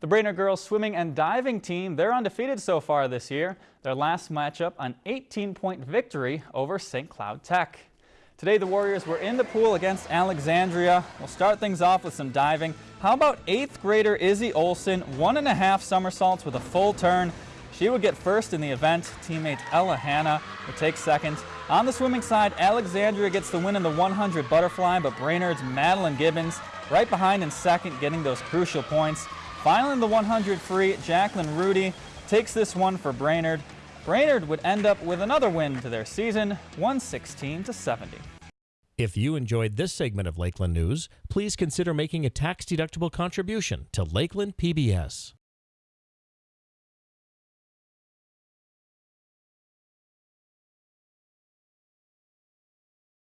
The Brainerd girls swimming and diving team, they're undefeated so far this year. Their last matchup, an 18-point victory over St. Cloud Tech. Today the Warriors were in the pool against Alexandria. We'll start things off with some diving. How about 8th grader Izzy Olson, one and a half somersaults with a full turn. She would get first in the event. Teammate Ella Hanna would take second. On the swimming side, Alexandria gets the win in the 100 butterfly, but Brainerd's Madeline Gibbons right behind in second, getting those crucial points. Finally, the 100 free, Jacqueline Rudy takes this one for Brainerd. Brainerd would end up with another win to their season, 116 to 70. If you enjoyed this segment of Lakeland News, please consider making a tax-deductible contribution to Lakeland PBS.